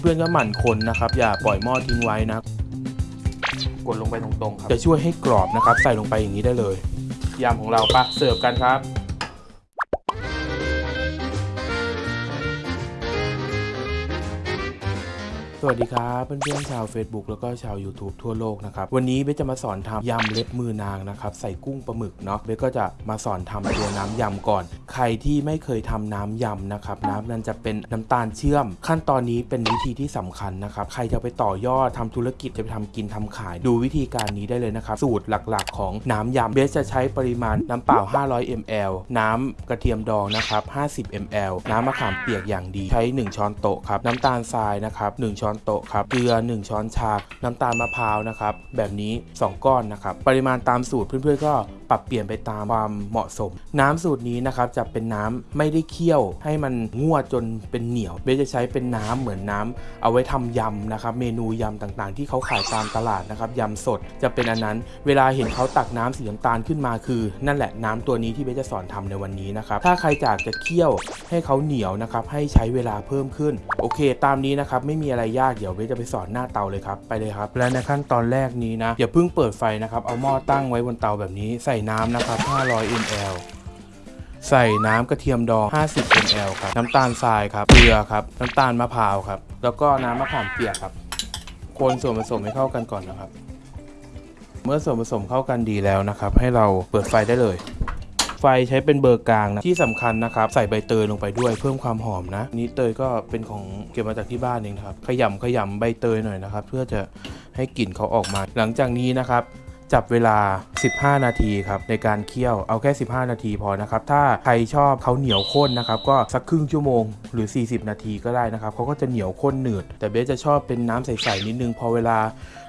เพื่อนๆก็หมั่นคนนะครับอย่าปล่อยหม้อทิ้งไว้นะกดลงไปตรงๆครับจะช่วยให้กรอบนะครับ ใส่ลงไปอย่างนี้ได้เลยยำของเราปะเสิร์ฟกันครับ สวัสดีครับเพื่อนๆชาว Facebook แล้วก็ชาว YouTube ทั่วโลกนะครับ วันนี้เบสจะมาสอนทำยำเล็บมือนางนะครับ ใส่กุ้งปลาหมึกเนาะเบสก็จะมาสอนทำตัวน้ำยำก่อน ใครที่ไม่เคยทำน้ำยำนะครับน้ำนั้นจะเป็นน้ำตาลเชื่อม ขั้นตอนนี้เป็นวิธีที่สำคัญนะครับ ใครจะไปต่อยอดทำธุรกิจจะไปทำกินทำขาย ดูวิธีการนี้ได้เลยนะครับ สูตรหลักๆ ของน้ำยำเบสจะใช้ปริมาณน้ำเปล่า 500 ml น้ำกระเทียมดองนะครับ50 ml น้ำมะขามเปียกอย่างดีใช้ 1 ช้อนโต๊ะครับน้ำตาลทรายนะครับ1ช้อนโต๊ะครับเกลือ 1 ช้อนชา น้ำตาลมะพร้าวนะครับแบบนี้ 2 ก้อนนะครับปริมาณตามสูตรเพื่อนๆก็ปรับเปลี่ยนไปตามความเหมาะสม น้ำสูตรนี้นะครับจะเป็นน้ำไม่ได้เคี่ยว ให้มันงวดจนเป็นเหนียวเบสจะใช้เป็นน้ำเหมือนน้ำเอาไว้ทำยำนะครับเมนูยำต่างๆ ที่เขาขายตามตลาดนะครับยำสดจะเป็นอันนั้น เวลาเห็นเขาตักน้ำสีน้ำตาลขึ้นมาคือ นั่นแหละน้ำตัวนี้ที่เบสจะสอนทำในวันนี้นะครับถ้าใครอยากจะเคี่ยวให้เขาเหนียวนะครับให้ใช้เวลาเพิ่มขึ้นโอเค ตามนี้นะครับไม่มีอะไรยากเดี๋ยวเบสจะไปสอนหน้าเตาเลยครับไปเลยครับ และในขั้นตอนแรกนี้นะอย่าเพิ่งเปิดไฟนะครับเอาหม้อตั้งไว้บนเตาแบบนี้ใส่น้ำนะครับ 500 ml ใส่น้ำกระเทียมดอง 50 ml ครับ น้ำตาลทรายครับ เกลือครับ น้ำตาลมะพร้าวครับ แล้วก็น้ำมะขามเปียกครับ คนส่วนผสมให้เข้ากันก่อนนะครับ เมื่อส่วนผสมเข้ากันดีแล้วนะครับ ให้เราเปิดไฟได้เลย ไฟใช้เป็นเบอร์กลางนะที่สำคัญนะครับใส่ใบเตยลงไปด้วยเพิ่มความหอมนะ นี่เตยก็เป็นของเก็บมาจากที่บ้านเองครับขยำขยำใบเตยหน่อยนะครับ เพื่อจะให้กลิ่นเขาออกมา หลังจากนี้นะครับจับเวลา 15 นาทีครับในการเคี่ยวเอาแค่ 15 นาทีพอนะครับ ถ้าใครชอบเขาเหนียวข้นนะครับ ก็สักครึ่งชั่วโมงหรือ 40 นาทีก็ได้นะครับเขาก็จะเหนียวข้นหนืด แต่เบสจะชอบเป็นน้ำใสๆนิดนึงพอเวลา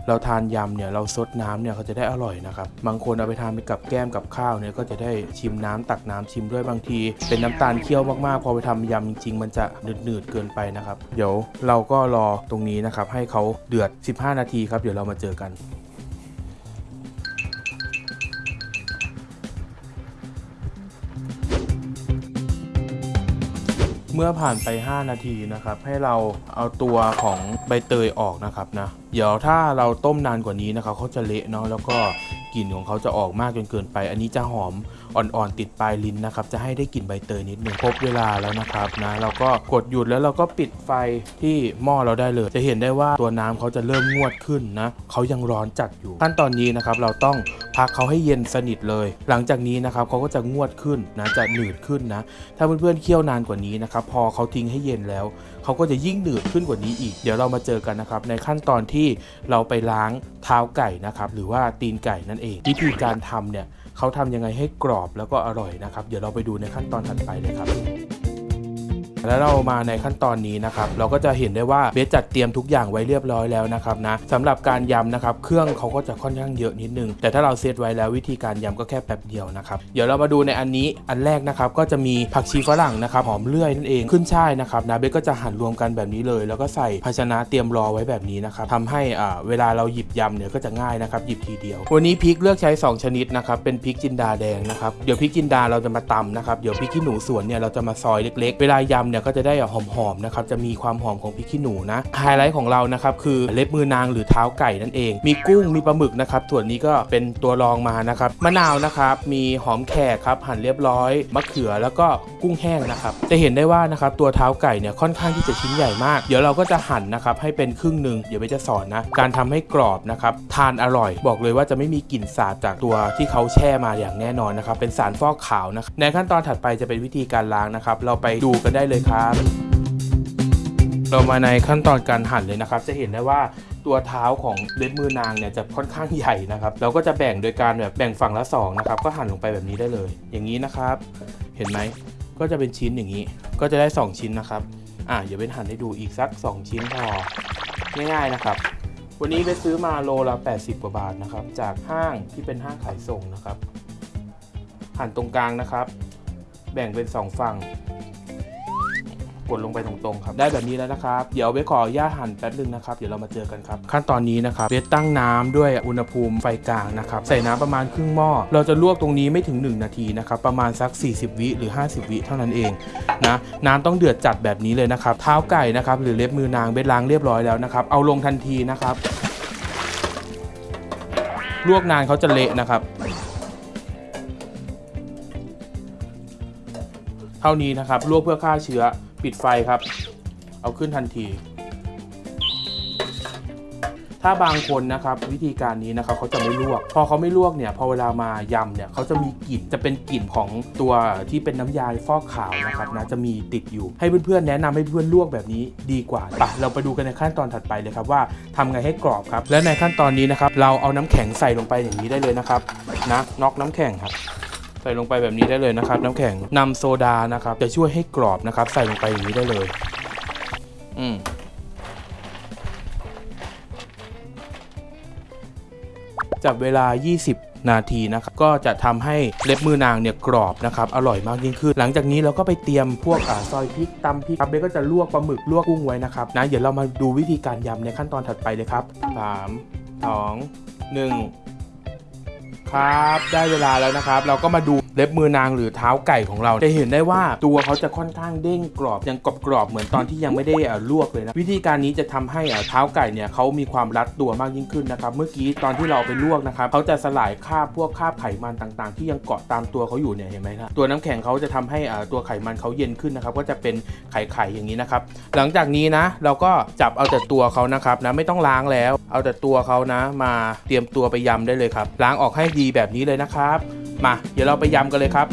เราทานยำเนี่ยเราซดน้ำเนี่ยเขาจะได้อร่อยนะครับบางคนเอาไปทานไปกับแก้มกับข้าวเนี่ยก็จะได้ชิมน้ำตักน้ำชิมด้วยบางที เป็นน้ำตาลเคี่ยวมากๆ พอไปทำยำจริง ๆ มันจะหนืดๆเกินไปนะครับ เดี๋ยวเราก็รอตรงนี้นะครับให้เขาเดือด 15 นาทีครับเดี๋ยวเรามาเจอกัน มื่อผ่านไป 5 นาทีนะครับ ให้เราเอาตัวของใบเตยออกนะครับนะ เดี๋ยวถ้าเราต้มนานกว่านี้นะครับเขาจะเละเนาะแล้วก็กลิ่นของเขาจะออกมากจนเกินไป อันนี้จะหอม อ่อนๆติดปลายลิ้นนะครับจะให้ได้กลิ่นใบเตยนิดนึงครบเวลาแล้วนะครับนะเราก็กดหยุดแล้วเราก็ปิดไฟที่หม้อเราได้เลย จะเห็นได้ว่าตัวน้ำเขาจะเริ่มงวดขึ้นนะเขายังร้อนจัดอยู่ขั้นตอนนี้นะครับเราต้องพักเขาให้เย็นสนิทเลย หลังจากนี้นะครับเขาก็จะงวดขึ้นนะจะหนืดขึ้นนะถ้าเพื่อนๆเคี่ยวนานกว่านี้นะครับพอเขาทิ้งให้เย็นแล้วเขาก็จะยิ่งหนืดขึ้นกว่านี้อีก เดี๋ยวเรามาเจอกันนะครับในขั้นตอนที่เราไปล้างเท้าไก่นะครับหรือว่าตีนไก่นั่นเอง วิธีการทำเนี่ย เขาทำยังไงให้กรอบแล้วก็อร่อยนะครับ เดี๋ยวเราไปดูในขั้นตอนถัดไปเลยครับ แล้วเรามาในขั้นตอนนี้นะครับ เราก็จะเห็นได้ว่าเบสจัดเตรียมทุกอย่างไว้เรียบร้อยแล้วนะครับนะสำหรับการยำนะครับ เครื่องเขาก็จะค่อนข้างเยอะนิดนึง แต่ถ้าเราเซตไว้แล้ววิธีการยำก็แค่แป๊บเดียวนะครับ เดี๋ยวเรามาดูในอันนี้อันแรกนะครับก็จะมีผักชีฝรั่งนะครับหอมเลื่อยนั่นเองขึ้นช่ายนะครับนะเบสก็จะหั่นรวมกันแบบนี้เลย แล้วก็ใส่ภาชนะเตรียมรอไว้แบบนี้นะครับทำให้อ่าเวลาเราหยิบยำเนี่ยก็จะง่ายนะครับหยิบทีเดียว วันนี้พริกเลือกใช้ 2 ชนิดนะครับเป็นพริกจินดาแดงนะครับเดี๋ยวพริกจินดาเราจะมาตำนะครับเดี๋ยวพริกขี้หนูสวนเนี่ยเราจะมาซอยเล็กๆ เวลายำเนี่ยก็จะได้หอมๆนะครับจะมีความหอมของพริกขี้หนูนะไฮไลท์ของเรานะครับคือเล็บมือนางหรือเท้าไก่นั่นเอง มีกุ้งมีปลาหมึกนะครับส่วนนี้ก็เป็นตัวรองมานะครับมะนาวนะครับมีหอมแขกครับหั่นเรียบร้อยมะเขือแล้วก็กุ้งแห้งนะครับจะเห็นได้ว่านะครับตัวเท้าไก่เนี่ยค่อนข้างที่จะชิ้นใหญ่มาก เดี๋ยวเราก็จะหั่นนะครับให้เป็นครึ่งหนึ่งเดี๋ยวไปจะสอนนะการทำให้กรอบนะครับทานอร่อย บอกเลยว่าจะไม่มีกลิ่นสาบจากตัวที่เขาแช่มาอย่างแน่นอนนะครับเป็นสารฟอกขาวนะครับในขั้นตอนถัดไปจะเป็นวิธีการล้างนะครับเราไปดูกันได้เลยครับ เรามาในขั้นตอนการหั่นเลยนะครับ จะเห็นได้ว่าตัวเท้าของเล็บมือนางเนี่ยจะค่อนข้างใหญ่นะครับ เราก็จะแบ่งโดยการแบบแบ่งฝั่งละสองนะครับ ก็หั่นลงไปแบบนี้ได้เลย อย่างนี้นะครับ เห็นไหมก็จะเป็นชิ้นอย่างนี้ ก็จะได้ 2 ชิ้นนะครับ อะเดี๋ยวเป็นหั่นให้ดูอีกสัก 2 ชิ้นพอ ง่ายๆนะครับ วันนี้ไปซื้อมาโลละ 80 กว่าบาทนะครับ จากห้างที่เป็นห้างขายส่งนะครับ หั่นตรงกลางนะครับ แบ่งเป็น 2 ฝั่ง กดลงไปตรงๆครับได้แบบนี้แล้วนะครับเดี๋ยวเบสขออนุญาตหั่นแป๊บนึงนะครับเดี๋ยวเรามาเจอกันครับขั้นตอนนี้นะครับเบสตั้งน้ำด้วยอุณหภูมิไฟกลางนะครับใส่น้ำประมาณครึ่งหม้อเราจะลวกตรงนี้ไม่ถึง 1 นาทีนะครับประมาณสัก 40 วิหรือ 50 วิเท่านั้นเองนะน้ำต้องเดือดจัดแบบนี้เลยนะครับเท้าไก่นะครับหรือเล็บมือนางเบสล้างเรียบร้อยแล้วนะครับเอาลงทันทีนะครับลวกนานเขาจะเละนะครับเท่านี้นะครับลวกเพื่อฆ่าเชื้อ ปิดไฟครับ เอาขึ้นทันที ถ้าบางคนนะครับวิธีการนี้นะครับเขาจะไม่ลวก พอเขาไม่ลวกเนี่ยพอเวลามายำเนี่ยเขาจะมีกลิ่นจะเป็นกลิ่นของตัวที่เป็นน้ำยาฟอกขาวนะครับนะจะมีติดอยู่ ให้เพื่อนๆแนะนำให้เพื่อนลวกแบบนี้ดีกว่าไปเราไปดูกันในขั้นตอนถัดไปเลยครับว่าทำไงให้กรอบครับ และในขั้นตอนนี้นะครับเราเอาน้ำแข็งใส่ลงไปอย่างนี้ได้เลยนะครับนะน็อกน้ำแข็งครับ ใส่ลงไปแบบนี้ได้เลยนะครับ น้ำแข็งนำโซดานะครับ จะช่วยให้กรอบนะครับ ใส่ลงไปอย่างนี้ได้เลย อืมจับเวลา 20 นาทีนะครับ ก็จะทำให้เล็บมือนางเนี่ยกรอบนะครับ อร่อยมากยิ่งขึ้น หลังจากนี้เราก็ไปเตรียมพวกอซอยพริกตำพริกครับเบก็จะลวกปลาหมึกลวกกุ้งไว้นะครับ นะ เดี๋ยวเรามาดูวิธีการยำในขั้นตอนถัดไปเลยครับสามสองหนึ่ง ครับ ได้เวลาแล้วนะครับ เราก็มาดูเล็บมือนางหรือเท้าไก่ของเรา จะเห็นได้ว่าตัวเขาจะค่อนข้างเด้งกรอบยังกรอบกรอบๆเหมือนตอนที่ยังไม่ได้อ่ลวกเลยนะ วิธีการนี้จะทำให้เอ่เท้าไก่เนี่ยเขามีความรัดตัวมากยิ่งขึ้นนะครับ เมื่อกี้ตอนที่เราไปลวกนะครับเขาจะสลายคราบพวกคราบไขมันต่างๆ ที่ยังเกาะตามตัวเขาอยู่เนี่ยเห็นไหมครับตัวน้ำแข็งเขาจะทำให้อ่อตัวไขมันเขาเย็นขึ้นนะครับก็จะเป็นไข่ๆอย่างนี้นะครับ หลังจากนี้นะ เราก็จับเอาแต่ตัวเขานะครับนะไม่ต้องล้างแล้ว เอาแต่ตัวเขานะ มาเตรียมตัวไปยำได้เลยครับล้างออกให้ดีแบบนี้เลยนะครับ มาเดี๋ยวเราไปยำกันเลยครับ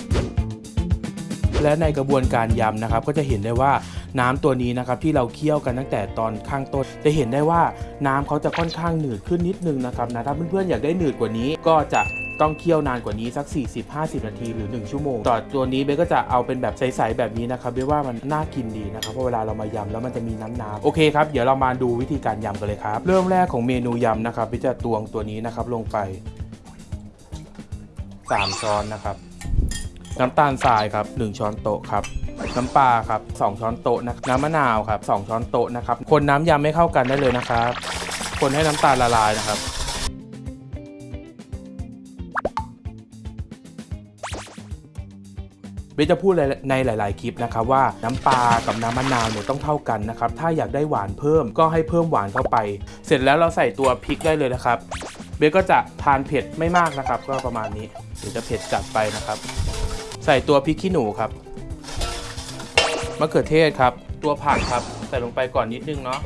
และในกระบวนการยำนะครับ ก็จะเห็นได้ว่าน้ำตัวนี้นะครับที่เราเคี่ยวกันตั้งแต่ตอนข้างต้น จะเห็นได้ว่าน้ำเขาจะค่อนข้างหนืดขึ้นนิดนึงนะครับนะถ้าเพื่อนๆอยากได้หนืดกว่านี้ก็จะต้องเคี่ยวนานกว่านี้สัก 40-50 นาทีหรือ 1 ชั่วโมง ต่อตัวนี้เบก็จะเอาเป็นแบบใสๆแบบนี้นะครับเบว่ามันน่ากินดีนะครับเพราะเวลาเรามายำแล้วมันจะมีน้ำน้ำโอเคครับเดี๋ยวเรามาดูวิธีการยำกันเลยครับ เริ่มแรกของเมนูยำนะครับเบจะตวงตัวนี้นะครับลงไป สามช้อนนะครับ น้ำตาลทรายครับ 1 ช้อนโต๊ะครับน้ำปลาครับ 2 ช้อนโต๊ะนะน้ำมะนาวครับ 2 ช้อนโต๊ะนะครับ คนน้ำยำไม่เข้ากันได้เลยนะครับ คนให้น้ำตาลละลายนะครับ เบสจะพูดในหลาย ๆ คลิปนะครับว่าน้ำปลากับน้ำมะนาวเนี่ยต้องเท่ากันนะครับ ถ้าอยากได้หวานเพิ่มก็ให้เพิ่มหวานเข้าไป เสร็จแล้วเราใส่ตัวพริกได้เลยนะครับ เบสก็จะทานเผ็ดไม่มากนะครับ ก็ประมาณนี้ ดี๋ยวจะเผ็ดจัดไปนะครับ ใส่ตัวพริกขี้หนูครับมะเขือเทศครับ ตัวผักครับ ใส่ลงไปก่อนนิดนึงเนาะ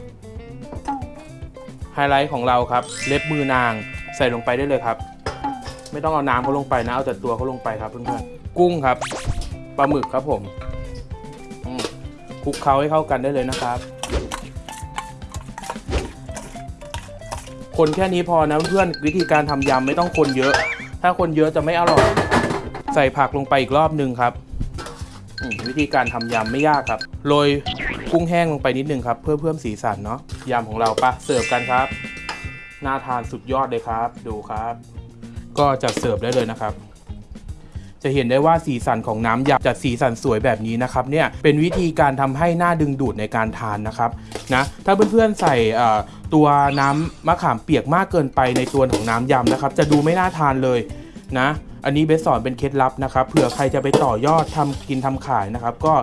ไฮไลท์ของเราครับ เล็บมือนาง ใส่ลงไปได้เลยครับ ไม่ต้องเอาน้ำเขาลงไปนะเอาแต่ตัวเขาลงไปครับเพื่อนๆกุ้งครับปลาหมึกครับผมคลุกเคล้าให้เข้ากันได้เลยนะครับ คนแค่นี้พอนะเพื่อนวิธีการทำยำไม่ต้องคนเยอะ ถ้าคนเยอะจะไม่อร่อย ใส่ผักลงไปอีกรอบหนึ่งครับ วิธีการทำยำไม่ยากครับ โรยกุ้งแห้งลงไปนิดนึงครับ เพื่อเพิ่มสีสันเนาะยำของเราปะเสิร์ฟกันครับ น่าทานสุดยอดเลยครับ ดูครับ ก็จะเสิร์ฟได้เลยนะครับ จะเห็นได้ว่าสีสันของน้ำยำจะสีสันสวยแบบนี้นะครับเนี่ยเป็นวิธีการทำให้หน้าดึงดูดในการทานนะครับนะถ้าเพื่อนๆใส่อ่อตัวน้ำมะขามเปียกมากเกินไปในตัวของน้ำยำนะครับ จะดูไม่น่าทานเลยนะ อันนี้เบสสอนเป็นเคล็ดลับนะครับเผื่อใครจะไปต่อยอดทำกินทำขายนะครับ ก็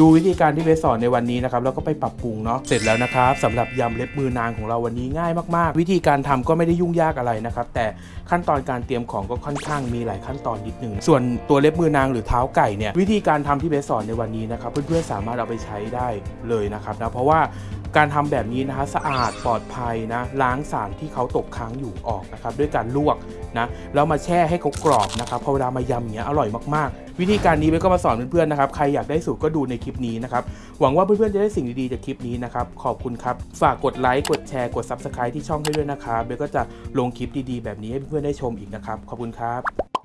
ดูวิธีการที่เบสสอนในวันนี้นะครับแล้วก็ไปปรับปรุงเนาะเสร็จแล้วนะครับสำหรับยำเล็บมือนางของเราวันนี้ง่ายมากๆ วิธีการทำก็ไม่ได้ยุ่งยากอะไรนะครับแต่ขั้นตอนการเตรียมของก็ค่อนข้างมีหลายขั้นตอนนิดนึงส่วนตัวเล็บมือนางหรือเท้าไก่เนี่ยวิธีการทำที่เบสสอนในวันนี้นะครับเพื่อนๆสามารถเอาไปใช้ได้เลยนะครับนะเพราะว่าการทำแบบนี้นะคะสะอาดปลอดภัยนะล้างสารที่เขาตกค้างอยู่ออกนะครับด้วยการลวกนะแล้วมาแช่ให้เขากรอบนะครับพอเวลามายำอย่างเงี้ยอร่อยมากๆ วิธีการนี้เบสก็มาสอนเพื่อนๆนะครับ ใครอยากได้สูตรก็ดูในคลิปนี้นะครับ หวังว่าเพื่อนๆจะได้สิ่งดีๆจากคลิปนี้นะครับ ขอบคุณครับ ฝากกดไลค์ กดแชร์ กด Subscribe ที่ช่องให้ด้วยนะครับ เบสก็จะลงคลิปดีๆ แบบนี้ให้เพื่อนๆได้ชมอีกนะครับ ขอบคุณครับ